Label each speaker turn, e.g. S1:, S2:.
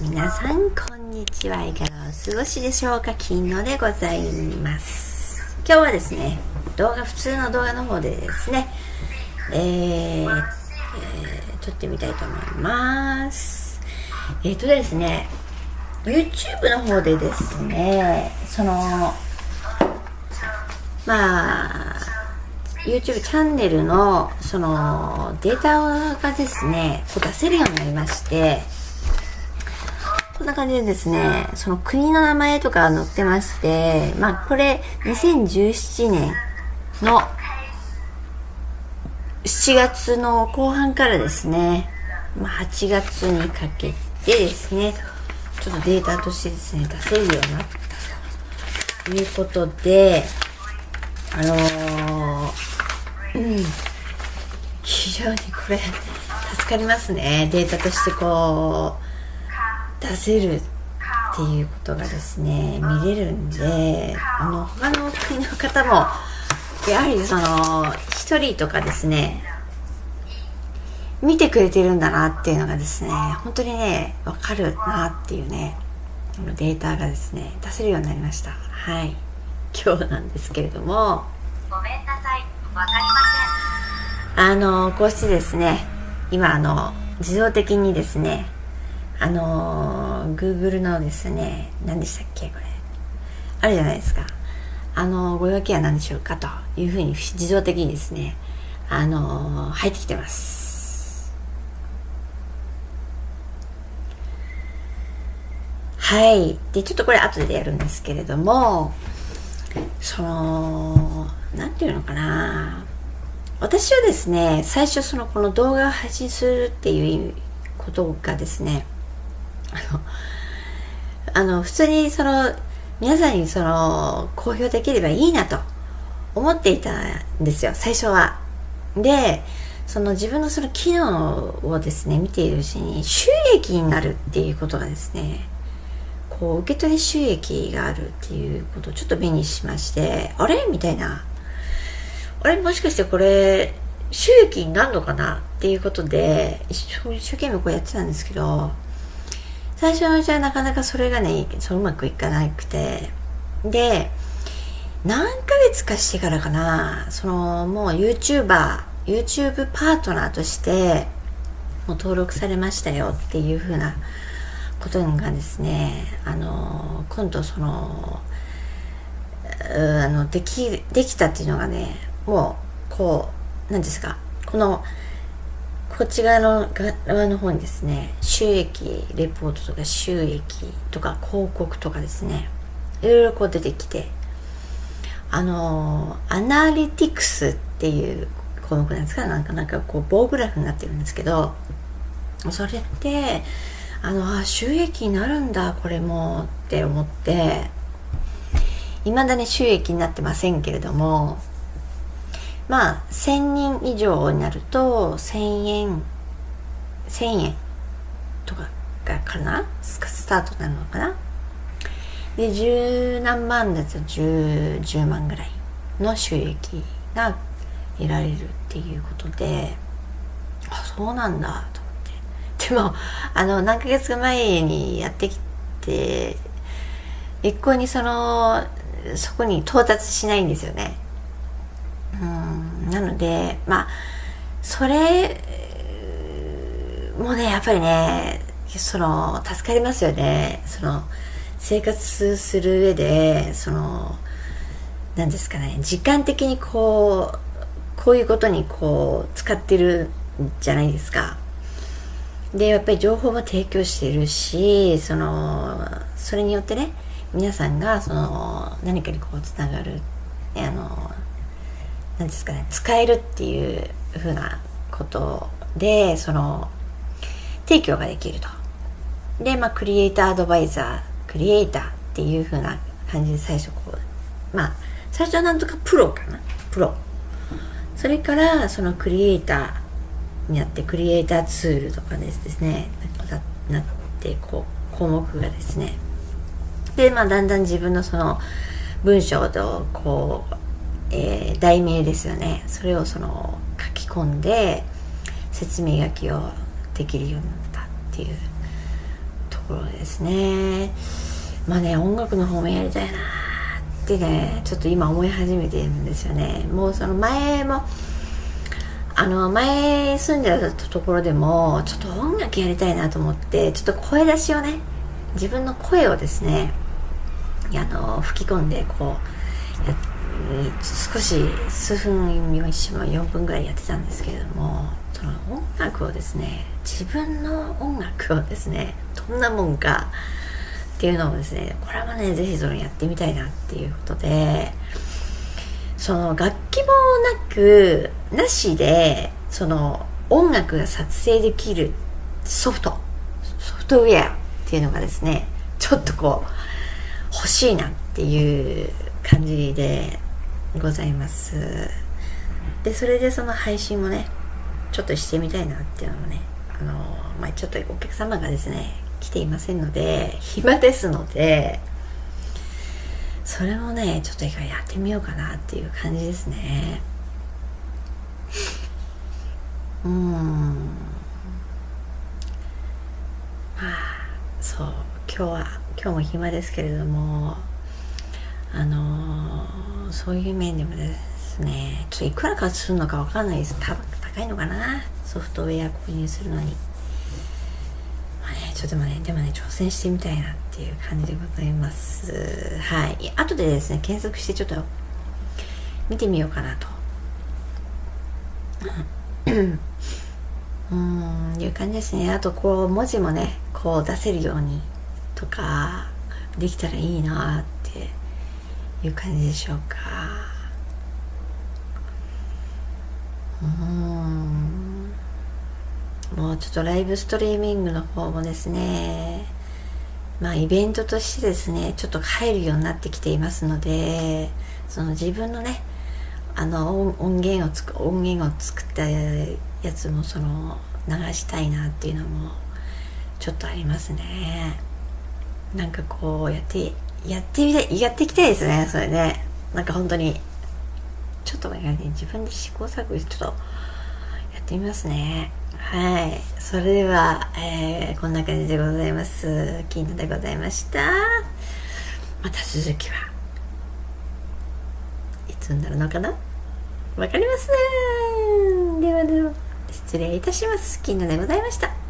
S1: 皆さんこんにちは。いかがお過ごしでしょうか？金野でございます。今日はですね動画普通の動画の方でですねえー、えー、撮ってみたいと思います。えーとですね YouTube の方でですねそのまあ YouTube チャンネルのそのデータがですねこう出せるようになりましてこんな感じでですねその国の名前とか載ってましてまあこれ2017年の7月の後半からですね、まあ、8月にかけてですねちょっとデータとしてですね出せるようになったということであのーうん。非常にこれ助かりますね。データとしてこう出せるっていうことがですね見れるんであの他の国の方もやはりその1人とかですね見てくれてるんだなっていうのがですね本当にね分かるなっていうねデータがですね出せるようになりました。はい。今日なんですけれども。ごめんなさい。わかりません。あのこうしてですね今あの自動的にですねあの Google のですね何でしたっけこれ。あるじゃないですか。あのご用件は何でしょうかというふうに自動的にですねあの入ってきてます。はい。でちょっとこれ後でやるんですけれどもその何て言うのかな。私はですね最初そのこの動画を配信するっていうことがですねあの普通にその皆さんにその公表できればいいなと思っていたんですよ最初は。でその自分のその機能をですね見ているうちに収益になるっていうことがですねこう受け取り収益があるっていうことをちょっと目にしましてあれ？みたいな。あれ？もしかしてこれ収益になるのかな？っていうことで一生懸命こうやってたんですけど最初はじゃあなかなかそれがねそううまくいかなくて。で何ヶ月かしてからかなそのもう YouTuber YouTube パートナーとしてもう登録されましたよっていう風なことがですねあの今度そのあのできできたっていうのがねもうこう何ですかこのこっち側の側の方にですね収益レポートとか収益とか広告とかですねいろいろこう出てきてあのアナリティクスっていう項目なんですかなんかなんかこう棒グラフになってるんですけどそれってあのあ収益になるんだこれもって思っていまだに収益になってませんけれどもまあ1000人以上になると1000円千円とかがかな？スタートなのかな？で十何万だと 10, 10万ぐらいの収益が得られるっていうことであそうなんだと思って。でもあの何ヶ月前にやってきて一向にそのそこに到達しないんですよね。なのでまあそれもねやっぱりねその助かりますよね。その生活する上でその何ですかね時間的にこうこういうことにこう使ってるんじゃないですか。でやっぱり情報も提供しているしそのそれによってね皆さんがその何かにこうつながるあの何ですかね使えるっていうふうなことでその提供ができると。でまあクリエイターアドバイザークリエイターっていうふうな感じで最初こうまあ最初はなんとかプロかな？プロ。それからそのクリエイターになってクリエイターツールとかですねなってこう項目がですね。でまあだんだん自分のその文章とこう、えー、題名ですよね。それをその書き込んで説明書きをできるようになったっていうところですね。まあね音楽の方もやりたいなってねちょっと今思い始めてるんですよね。もうその前もあの前住んでたところでもちょっと音楽やりたいなと思ってちょっと声出しをね自分の声をですねあの吹き込んでこう少し数分4分ぐらいやってたんですけれどもその音楽をですね自分の音楽をですねどんなもんかっていうのをですねこれはね是非それやってみたいなっていうことでその楽器もなくなしでその音楽が撮影できるソフトソフトウェアっていうのがですねちょっとこう欲しいなっていう感じでございます。でそれでその配信もねちょっとしてみたいなっていうのもねあのまあちょっとお客様がですね来ていませんので暇ですのでそれもねちょっと一回やってみようかなっていう感じですね。うん。まあそう。今日は今日も暇ですけれどもあのー、そういう面でもですねちょっといくらかするのかわかんないです。高いのかな？ソフトウェア購入するのに。まあねちょっとでもねでもね挑戦してみたいなっていう感じでございます。はい。後でですね検索してちょっと見てみようかなと。うんいう感じですね。あとこう文字もねこう出せるようにとかできたらいいなっていう感じでしょうか。うん。もうちょっとライブストリーミングの方もですね。まあイベントとしてですねちょっと入るようになってきていますのでその自分のねあの音源をつく音源を作ったやつもその流したいなっていうのもちょっとありますね。なんかこうやってやってみたいやっていきたいですねそれね。なんか本当に。ちょっとね。自分で試行錯誤してちょっとやってみますね。はい。それでは、えー、こんな感じでございます。金野でございました。また続きはいつになるのかな？わかりません。ではでは失礼いたします。金野でございました。